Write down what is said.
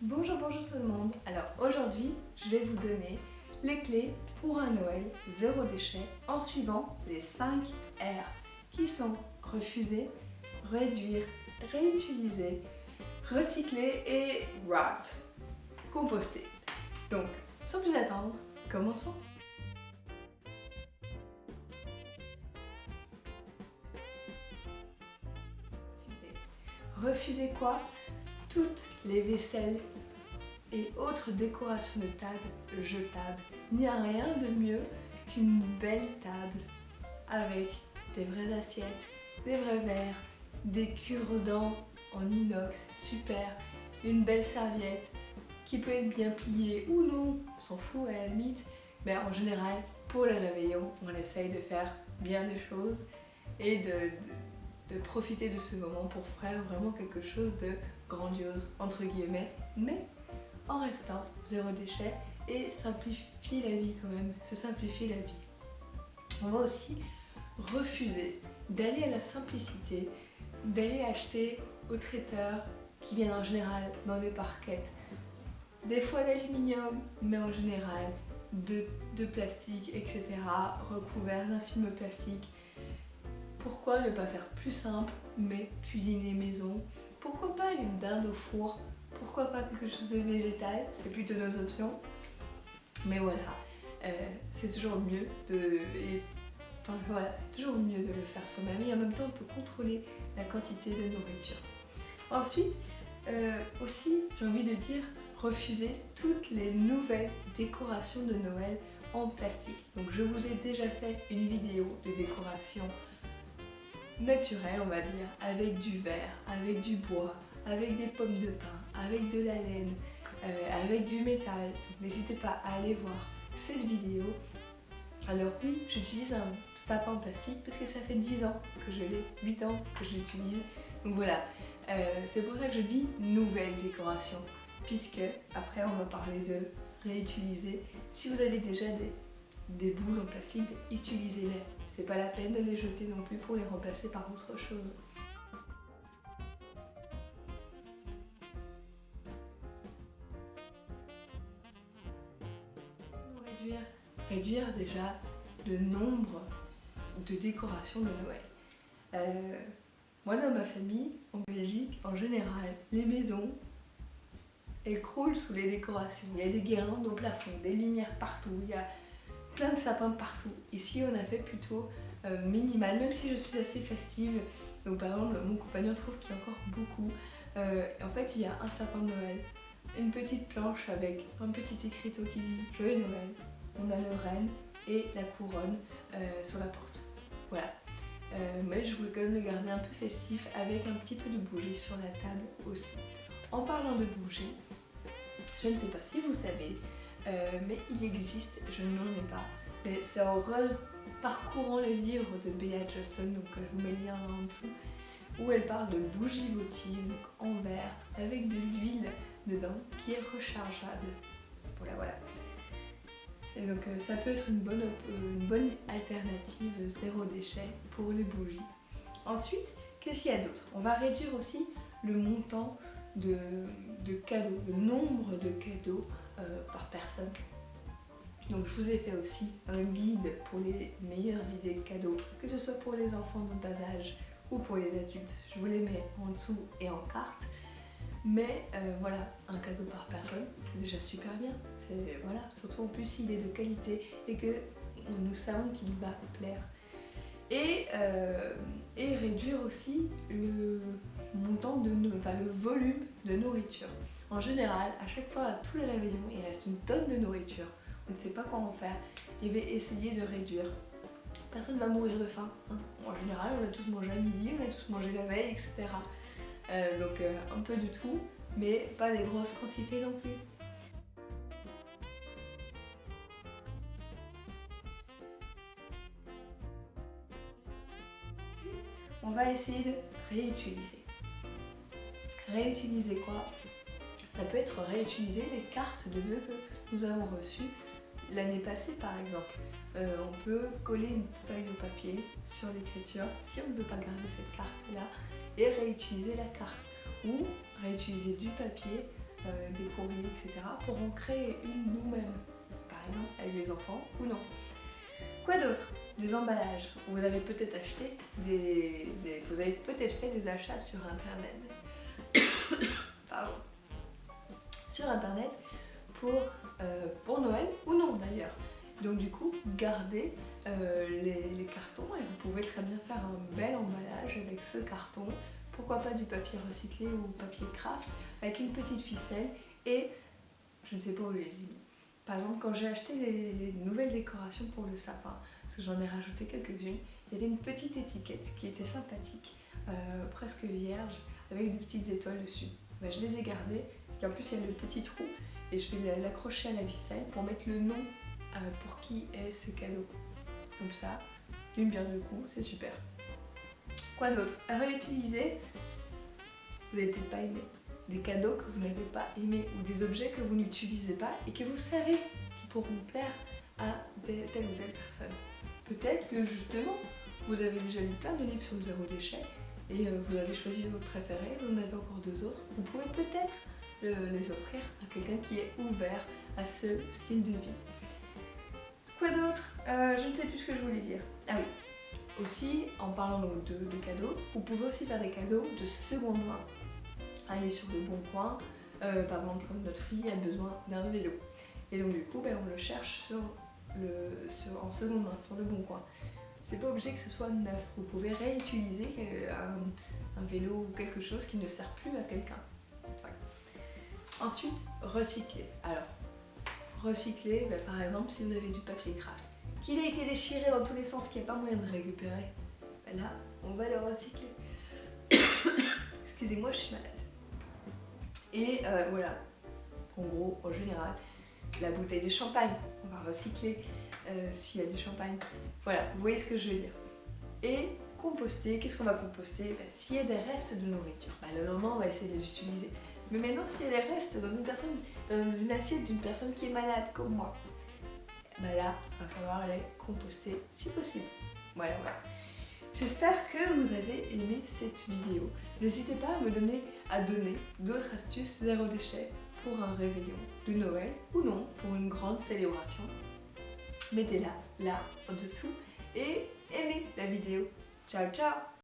Bonjour, bonjour tout le monde. Alors aujourd'hui, je vais vous donner les clés pour un Noël zéro déchet en suivant les 5 R qui sont refuser, réduire, réutiliser, recycler et rot, composter. Donc, sans plus attendre, commençons. Refuser quoi? Toutes les vaisselles et autres décorations de table jetables. Il n'y a rien de mieux qu'une belle table avec des vraies assiettes, des vrais verres, des cure-dents en inox, super, une belle serviette qui peut être bien pliée ou non, on s'en fout à la limite, mais en général, pour les réveillons, on essaye de faire bien des choses et de, de profiter de ce moment pour faire vraiment quelque chose de grandiose, entre guillemets, mais en restant zéro déchet et simplifier la vie quand même, se simplifier la vie. On va aussi refuser d'aller à la simplicité, d'aller acheter au traiteur qui viennent en général dans des parquettes, des fois d'aluminium, mais en général de, de plastique, etc., recouverts d'un film plastique. Pourquoi ne pas faire plus simple, mais cuisiner maison? Pourquoi pas une dinde au four? Pourquoi pas quelque chose de végétal, c'est plutôt nos options. Mais voilà, euh, c'est toujours mieux de... enfin voilà, c'est toujours mieux de le faire soi-même et en même temps on peut contrôler la quantité de nourriture. Ensuite, euh, aussi j'ai envie de dire refuser toutes les nouvelles décorations de Noël en plastique. Donc je vous ai déjà fait une vidéo de décoration naturelle on va dire, avec du verre, avec du bois, avec des pommes de pin, avec de la laine, euh, avec du métal. N'hésitez pas à aller voir cette vidéo. Alors oui, j'utilise un sapin plastique parce que ça fait 10 ans que je l'ai, 8 ans que je l'utilise. Donc voilà, euh, c'est pour ça que je dis nouvelle décoration. Puisque après on va parler de réutiliser. Si vous avez déjà des, des boules en plastique, utilisez-les. C'est pas la peine de les jeter non plus pour les remplacer par autre chose. réduire, déjà le nombre de décorations de Noël. Euh, moi dans ma famille, en Belgique, en général, les maisons, elles croulent sous les décorations. Il y a des guirlandes au plafond, des lumières partout, plein de sapins partout. Ici on a fait plutôt euh, minimal, même si je suis assez festive. Donc par exemple, mon compagnon trouve qu'il y a encore beaucoup. Euh, en fait, il y a un sapin de Noël, une petite planche avec un petit écriteau qui dit Joyeux Noël, on a le renne et la couronne euh, sur la porte. Voilà. Mais je voulais quand même le garder un peu festif avec un petit peu de bougie sur la table aussi. En parlant de bougie, je ne sais pas si vous savez, euh, mais il existe, je n'en ai pas, mais c'est en parcourant le livre de Bea Johnson, donc je vous mets le lien en dessous, où elle parle de bougie votive en verre avec de l'huile dedans qui est rechargeable. Voilà, voilà donc euh, ça peut être une bonne, euh, une bonne alternative zéro déchet pour les bougies. Ensuite, qu'est-ce qu'il y a d'autre? On va réduire aussi le montant de, cadeaux, le nombre de cadeaux euh, par personne. Donc je vous ai fait aussi un guide pour les meilleures idées de cadeaux, que ce soit pour les enfants de bas âge ou pour les adultes. Je vous les mets en dessous et en carte. Mais euh, voilà, un cadeau par personne, c'est déjà super bien. Voilà, surtout en plus s'il est de qualité et que nous savons qu'il va plaire. Et, euh, réduire aussi le montant de enfin, le volume de nourriture. En général, à chaque fois, à tous les réveillons, il reste une tonne de nourriture. On ne sait pas quoi en faire. Et bien essayer de réduire. Personne ne va mourir de faim. Hein. En général, on a tous mangé à midi, on a tous mangé la veille, etc. Euh, donc euh, un peu de tout, mais pas des grosses quantités non plus. Ensuite, on va essayer de réutiliser. Réutiliser quoi? Ça peut être réutiliser les cartes de vœux que nous avons reçues l'année passée par exemple. Euh, on peut coller une feuille de papier sur l'écriture si on ne veut pas garder cette carte là et réutiliser la carte ou réutiliser du papier euh, des courriers, etc. pour en créer une nous-mêmes, par exemple avec les enfants ou non. Quoi d'autre? Des emballages. Vous avez peut-être acheté des, Vous avez peut-être fait des achats sur internet. Pardon. Sur internet pour, euh, pour Noël ou non d'ailleurs. Donc du coup, gardez euh, les, cartons et vous pouvez très bien faire un bel emballage avec ce carton. Pourquoi pas du papier recyclé ou papier craft avec une petite ficelle et je ne sais pas où je les ai mis. Par exemple, quand j'ai acheté les, nouvelles décorations pour le sapin, parce que j'en ai rajouté quelques-unes, il y avait une petite étiquette qui était sympathique, euh, presque vierge, avec des petites étoiles dessus. Ben, je les ai gardées, parce qu'en plus il y a le petit trou, et je vais l'accrocher à la ficelle pour mettre le nom euh, pour qui est ce cadeau. Comme ça, une bière de coup, c'est super. Quoi d'autre? Réutiliser, vous n'avez peut-être pas aimé. Des cadeaux que vous n'avez pas aimé ou des objets que vous n'utilisez pas et que vous savez qui pourront plaire à telle ou telle personne. Peut-être que justement, vous avez déjà lu plein de livres sur le zéro déchet et euh, vous avez choisi votre préféré, vous en avez encore deux autres. Vous pouvez peut-être les offrir à quelqu'un qui est ouvert à ce style de vie. Quoi d'autre? Euh, Je ne sais plus ce que je voulais dire. Ah oui. Aussi, en parlant de, cadeaux, vous pouvez aussi faire des cadeaux de seconde main. Allez sur le bon coin. Euh, par exemple, notre fille a besoin d'un vélo. Et donc du coup, ben, on le cherche sur le, en seconde main, sur le bon coin. C'est pas obligé que ce soit neuf. Vous pouvez réutiliser un, un vélo ou quelque chose qui ne sert plus à quelqu'un. Ensuite, recycler. Alors, recycler, ben, par exemple, si vous avez du papier craft, qu'il a été déchiré dans tous les sens, qu'il n'y a pas moyen de récupérer, ben là, on va le recycler. Excusez-moi, je suis malade. Et euh, voilà, en gros, en général, la bouteille de champagne, on va recycler euh, s'il y a du champagne. Voilà, vous voyez ce que je veux dire. Et composter, qu'est-ce qu'on va composter? Ben, S'il y a des restes de nourriture, le moment on va essayer de les utiliser. Mais maintenant, si elle reste dans une, personne, dans une assiette d'une personne qui est malade comme moi, bah là, il va falloir les composter si possible. Voilà, voilà. J'espère que vous avez aimé cette vidéo. N'hésitez pas à me donner, à donner d'autres astuces zéro déchet pour un réveillon de Noël ou non, pour une grande célébration. Mettez-la là en dessous et aimez la vidéo. Ciao ciao